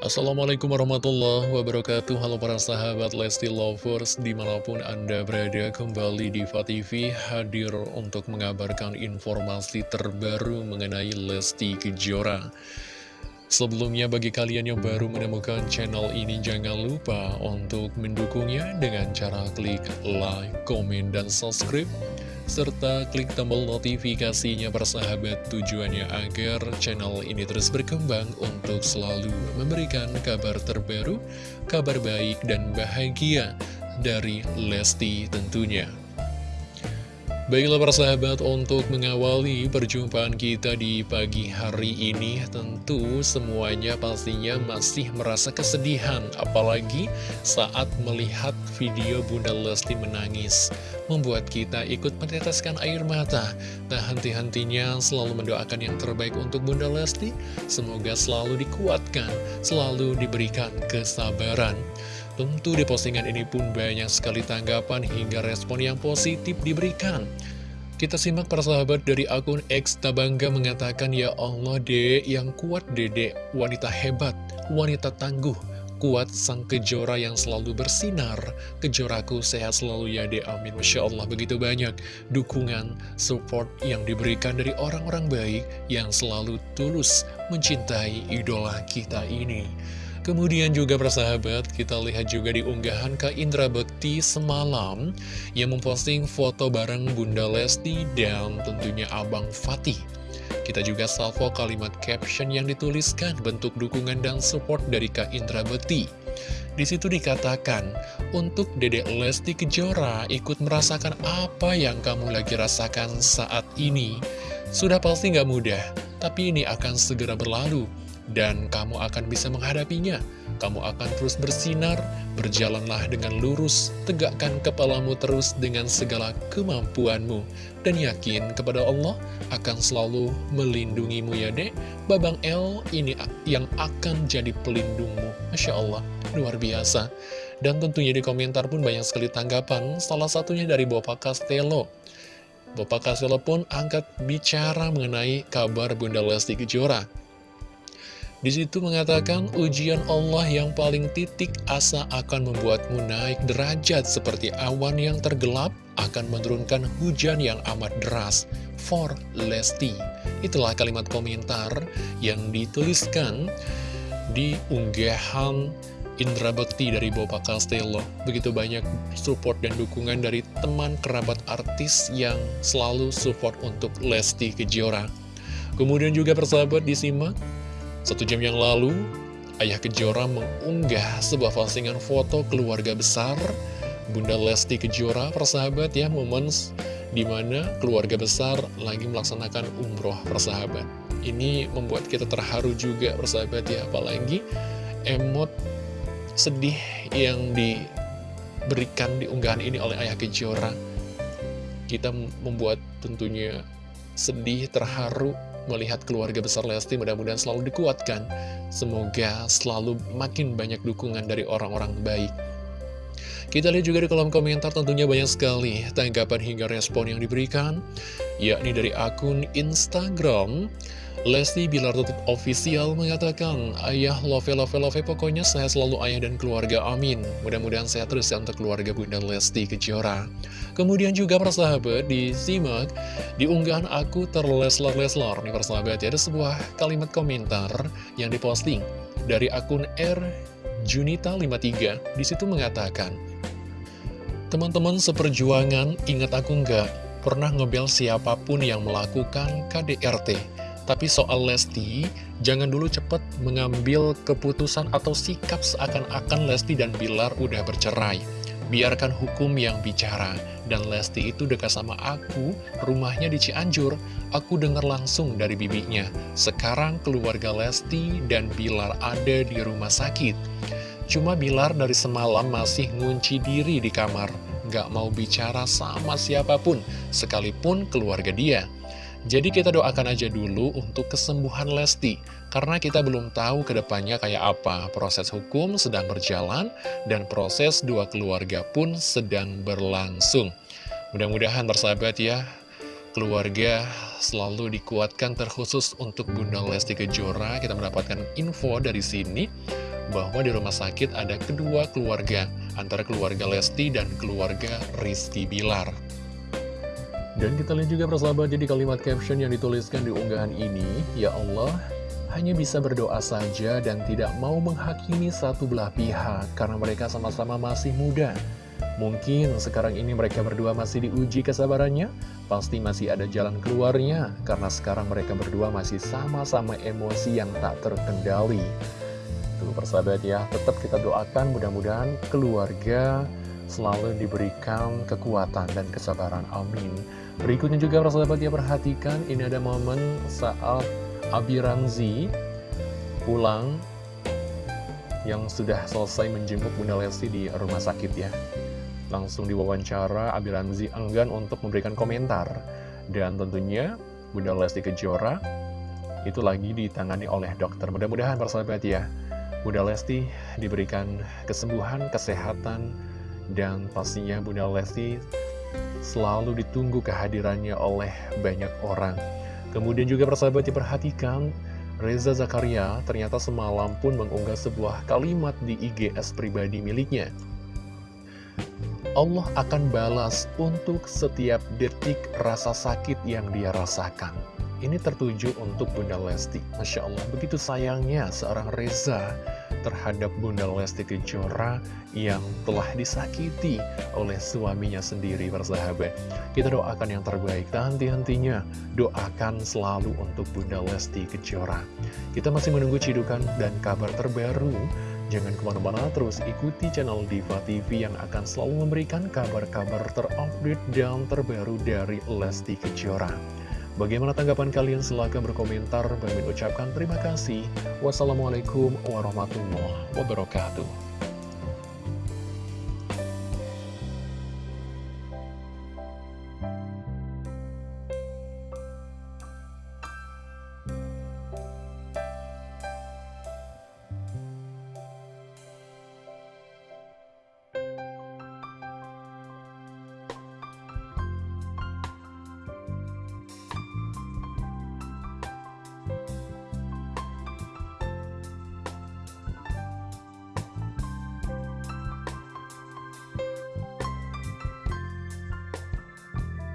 Assalamualaikum warahmatullahi wabarakatuh. Halo para sahabat Lesti Lovers Di mana pun Anda berada kembali di TV Hadir untuk mengabarkan informasi terbaru mengenai Lesti Kejora. Sebelumnya bagi kalian yang baru menemukan channel ini Jangan lupa untuk mendukungnya dengan cara klik like, komen, dan subscribe serta klik tombol notifikasinya persahabat tujuannya agar channel ini terus berkembang untuk selalu memberikan kabar terbaru, kabar baik dan bahagia dari Lesti tentunya. Baiklah persahabat untuk mengawali perjumpaan kita di pagi hari ini Tentu semuanya pastinya masih merasa kesedihan Apalagi saat melihat video Bunda Lesti menangis Membuat kita ikut meneteskan air mata. Tak henti-hentinya selalu mendoakan yang terbaik untuk Bunda Lesti. Semoga selalu dikuatkan, selalu diberikan kesabaran Tentu di postingan ini pun banyak sekali tanggapan hingga respon yang positif diberikan. Kita simak para sahabat dari akun X Tabangga mengatakan, Ya Allah dek, yang kuat dedek, wanita hebat, wanita tangguh, kuat sang kejora yang selalu bersinar. Kejoraku sehat selalu ya dek, amin. Masya Allah, begitu banyak dukungan, support yang diberikan dari orang-orang baik yang selalu tulus mencintai idola kita ini. Kemudian juga persahabat, kita lihat juga di unggahan Kak Indra Bekti semalam yang memposting foto bareng Bunda Lesti dan tentunya Abang Fatih. Kita juga salvo kalimat caption yang dituliskan bentuk dukungan dan support dari Kak Indra Bekti. Di situ dikatakan, untuk Dedek Lesti Kejora ikut merasakan apa yang kamu lagi rasakan saat ini. Sudah pasti nggak mudah, tapi ini akan segera berlalu dan kamu akan bisa menghadapinya. Kamu akan terus bersinar, berjalanlah dengan lurus, tegakkan kepalamu terus dengan segala kemampuanmu, dan yakin kepada Allah akan selalu melindungimu ya dek. Babang L ini yang akan jadi pelindungmu. Masya Allah, luar biasa. Dan tentunya di komentar pun banyak sekali tanggapan, salah satunya dari Bapak Castello. Bapak Castello pun angkat bicara mengenai kabar Bunda Lesti Kejora. Di situ mengatakan ujian Allah yang paling titik asa akan membuatmu naik derajat seperti awan yang tergelap akan menurunkan hujan yang amat deras. For Lesti. Itulah kalimat komentar yang dituliskan di unggahan Indra Bekti dari Boba Castello. Begitu banyak support dan dukungan dari teman kerabat artis yang selalu support untuk Lesti Kejora. Kemudian juga persahabat disimak satu jam yang lalu, Ayah Kejora mengunggah sebuah postingan foto keluarga besar Bunda Lesti Kejora, persahabat ya, momen di mana keluarga besar lagi melaksanakan umroh persahabat. Ini membuat kita terharu juga persahabat ya, apalagi emot sedih yang diberikan di unggahan ini oleh Ayah Kejora. Kita membuat tentunya sedih, terharu, melihat keluarga besar Lesti mudah-mudahan selalu dikuatkan. Semoga selalu makin banyak dukungan dari orang-orang baik. Kita lihat juga di kolom komentar tentunya banyak sekali tanggapan hingga respon yang diberikan, yakni dari akun Instagram Lesti Bilar Tutup Official mengatakan, Ayah love love love pokoknya saya selalu ayah dan keluarga amin. Mudah-mudahan saya terus untuk keluarga Bunda Lesti Kejora. Kemudian juga persahabat disimak di unggahan aku terleslar-leslar. Nih persahabat ya ada sebuah kalimat komentar yang diposting dari akun R Junita 53. Di situ mengatakan, Teman-teman seperjuangan, ingat aku nggak pernah ngebel siapa pun yang melakukan KDRT. Tapi soal Lesti, jangan dulu cepat mengambil keputusan atau sikap seakan-akan Lesti dan Bilar udah bercerai. Biarkan hukum yang bicara. Dan Lesti itu dekat sama aku, rumahnya di Cianjur. Aku dengar langsung dari bibinya. Sekarang keluarga Lesti dan Bilar ada di rumah sakit. Cuma Bilar dari semalam masih ngunci diri di kamar. Gak mau bicara sama siapa pun, sekalipun keluarga dia. Jadi kita doakan aja dulu untuk kesembuhan Lesti, karena kita belum tahu ke depannya kayak apa. Proses hukum sedang berjalan, dan proses dua keluarga pun sedang berlangsung. Mudah-mudahan bersahabat ya, keluarga selalu dikuatkan terkhusus untuk Bunda Lesti Kejora. Kita mendapatkan info dari sini bahwa di rumah sakit ada kedua keluarga, antara keluarga Lesti dan keluarga Rizky Bilar. Dan kita lihat juga persahabat jadi kalimat caption yang dituliskan di unggahan ini, Ya Allah, hanya bisa berdoa saja dan tidak mau menghakimi satu belah pihak karena mereka sama-sama masih muda. Mungkin sekarang ini mereka berdua masih diuji kesabarannya, pasti masih ada jalan keluarnya karena sekarang mereka berdua masih sama-sama emosi yang tak terkendali. Tuh persahabat ya, tetap kita doakan mudah-mudahan keluarga selalu diberikan kekuatan dan kesabaran. Amin. Berikutnya juga persahabat ya perhatikan, ini ada momen saat Abi Ramzi pulang yang sudah selesai menjenguk Bunda Lesti di rumah sakit ya. Langsung diwawancara, Abi Ramzi enggan untuk memberikan komentar. Dan tentunya Bunda Lesti Kejora itu lagi ditangani oleh dokter. Mudah-mudahan persahabat ya, Bunda Lesti diberikan kesembuhan, kesehatan, dan pastinya Bunda Lesti selalu ditunggu kehadirannya oleh banyak orang. Kemudian juga persahabat diperhatikan, Reza Zakaria ternyata semalam pun mengunggah sebuah kalimat di IGS pribadi miliknya. Allah akan balas untuk setiap detik rasa sakit yang dia rasakan. Ini tertuju untuk Bunda Lesti. Masya Allah, begitu sayangnya seorang Reza terhadap Bunda Lesti Kejora yang telah disakiti oleh suaminya sendiri bersahabat. Kita doakan yang terbaik henti-hentinya doakan selalu untuk Bunda Lesti Kejora. Kita masih menunggu cidukan dan kabar terbaru. Jangan ke mana-mana terus ikuti channel Diva TV yang akan selalu memberikan kabar-kabar terupdate dan terbaru dari Lesti Kejora. Bagaimana tanggapan kalian? Silahkan berkomentar. Bagi ucapkan terima kasih. Wassalamualaikum warahmatullahi wabarakatuh.